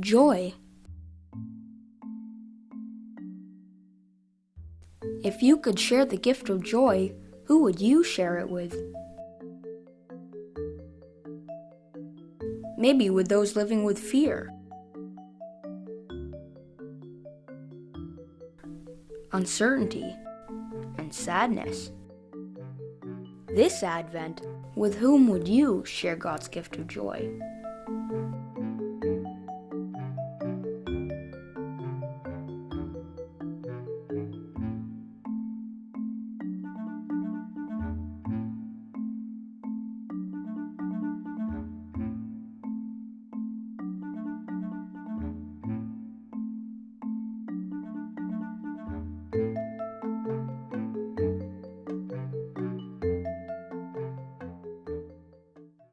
Joy. If you could share the gift of joy, who would you share it with? Maybe with those living with fear. Uncertainty and sadness. This Advent, with whom would you share God's gift of joy?